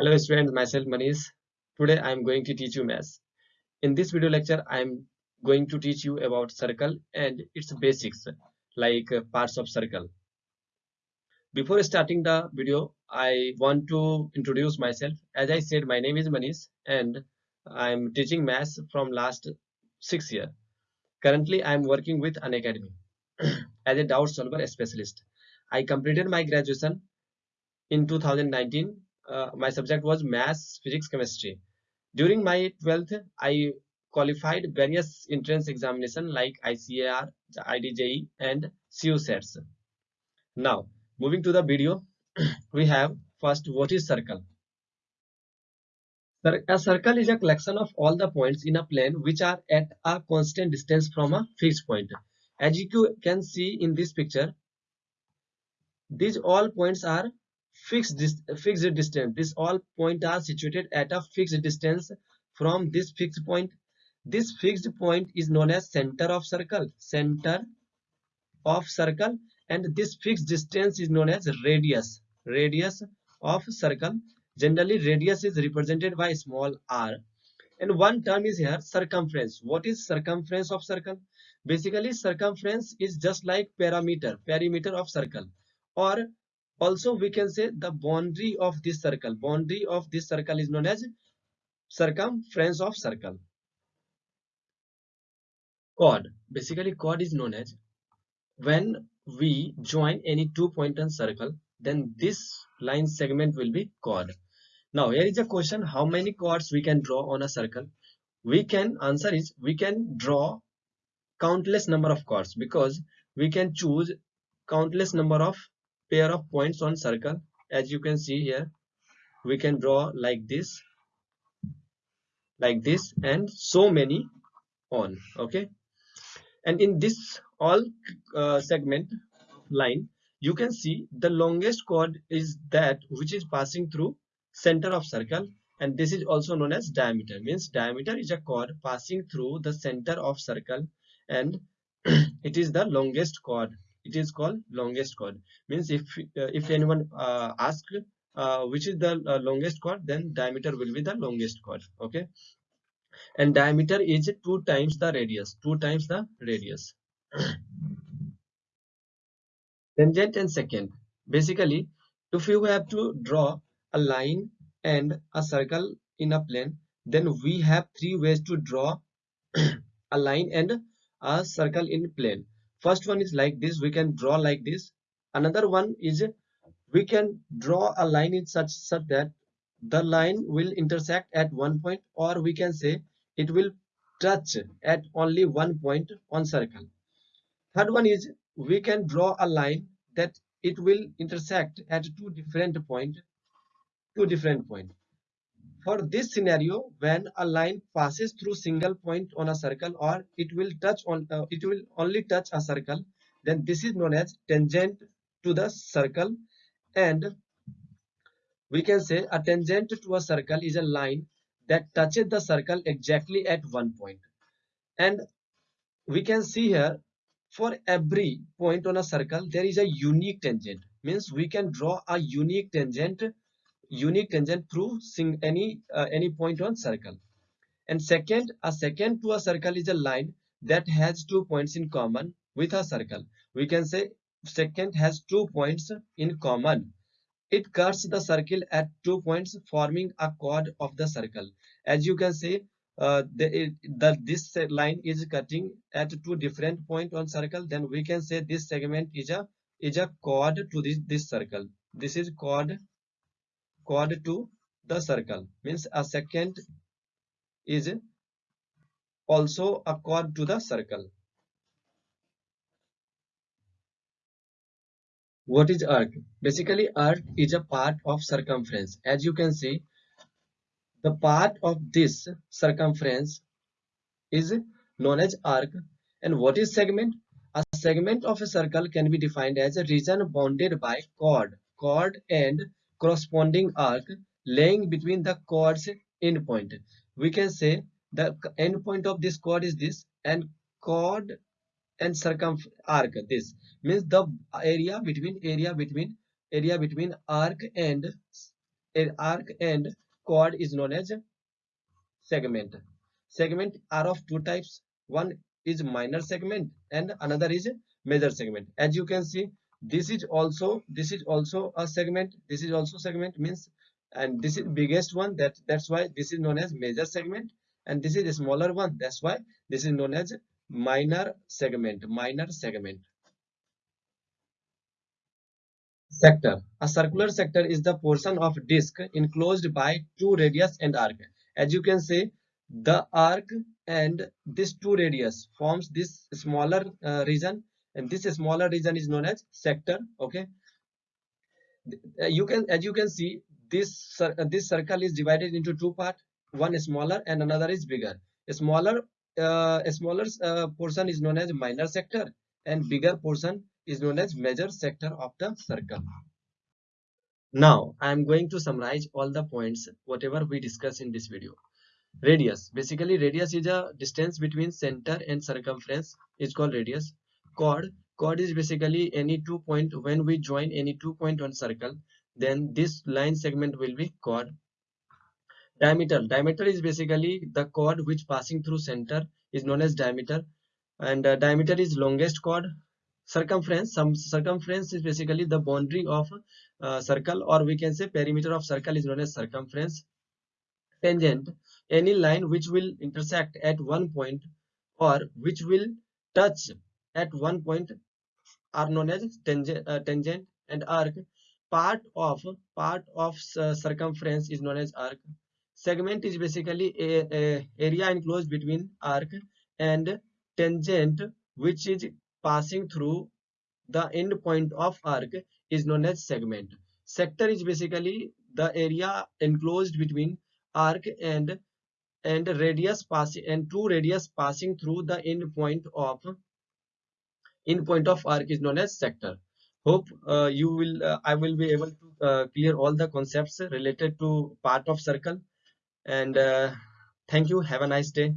Hello students, myself Manish. Today I am going to teach you maths. In this video lecture, I am going to teach you about circle and its basics like uh, parts of circle. Before starting the video, I want to introduce myself. As I said, my name is Manish and I am teaching maths from last six years. Currently, I am working with an academy as a doubt solver specialist. I completed my graduation in 2019 uh, my subject was maths physics chemistry. During my 12th i qualified various entrance examination like icar idje and CUSETs. now moving to the video we have first what is circle? A circle is a collection of all the points in a plane which are at a constant distance from a fixed point. As you can see in this picture these all points are fixed dis fixed distance. This all point are situated at a fixed distance from this fixed point. This fixed point is known as center of circle center of circle and this fixed distance is known as radius radius of circle. Generally radius is represented by small r. And one term is here circumference. What is circumference of circle? Basically circumference is just like perimeter perimeter of circle. Or also we can say the boundary of this circle. Boundary of this circle is known as circumference of circle. Chord. Basically chord is known as when we join any two point on circle then this line segment will be chord. Now here is a question how many chords we can draw on a circle? We can answer is we can draw countless number of chords because we can choose countless number of pair of points on circle as you can see here. We can draw like this like this and so many on okay? And in this all uh, segment line you can see the longest chord is that which is passing through center of circle and this is also known as diameter. Means diameter is a chord passing through the center of circle and it is the longest chord it is called longest chord. Means if uh, if anyone uh, ask uh, which is the uh, longest chord then diameter will be the longest chord okay? And diameter is two times the radius two times the radius. Tangent and secant. Basically if you have to draw a line and a circle in a plane then we have three ways to draw a line and a circle in plane first one is like this we can draw like this. Another one is we can draw a line in such such that the line will intersect at one point or we can say it will touch at only one point on circle. Third one is we can draw a line that it will intersect at two different point two different point for this scenario, when a line passes through single point on a circle or it will touch on uh, it will only touch a circle, then this is known as tangent to the circle. And we can say a tangent to a circle is a line that touches the circle exactly at one point. And we can see here for every point on a circle there is a unique tangent. Means we can draw a unique tangent unique tangent through any uh, any point on circle. And secant a secant to a circle is a line that has two points in common with a circle. We can say secant has two points in common. It cuts the circle at two points forming a chord of the circle. As you can see uh, the, the this line is cutting at two different point on circle. Then we can say this segment is a is a chord to this this circle. This is chord chord to the circle. Means a secant is also a chord to the circle. What is arc? Basically arc is a part of circumference. As you can see the part of this circumference is known as arc. And what is segment? A segment of a circle can be defined as a region bounded by chord chord and corresponding arc laying between the chord's endpoint. We can say the endpoint of this chord is this and chord and circum arc this. Means the area between area between area between arc and arc and chord is known as segment. Segment are of two types. One is minor segment and another is major segment. As you can see this is also this is also a segment this is also segment means and this is biggest one that that's why this is known as major segment and this is a smaller one that's why this is known as minor segment minor segment. Sector. A circular sector is the portion of disk enclosed by two radius and arc. As you can see the arc and this two radius forms this smaller uh, region and this smaller region is known as sector okay? Uh, you can as you can see this uh, this circle is divided into two part. One is smaller and another is bigger. A smaller uh, a smaller uh, portion is known as minor sector and bigger portion is known as major sector of the circle. Now i am going to summarize all the points whatever we discuss in this video. Radius. Basically radius is a distance between center and circumference. Is called radius chord chord is basically any two point when we join any two point on circle then this line segment will be chord. Diameter diameter is basically the chord which passing through center is known as diameter and uh, diameter is longest chord. Circumference some circumference is basically the boundary of uh, circle or we can say perimeter of circle is known as circumference. Tangent any line which will intersect at one point or which will touch at one point are known as tangent, uh, tangent and arc. Part of part of uh, circumference is known as arc. Segment is basically a, a, area enclosed between arc and tangent which is passing through the end point of arc is known as segment. Sector is basically the area enclosed between arc and and radius passing and two radius passing through the end point of in point of arc is known as sector. Hope uh, you will uh, i will be able to uh, clear all the concepts related to part of circle. And uh, thank you. Have a nice day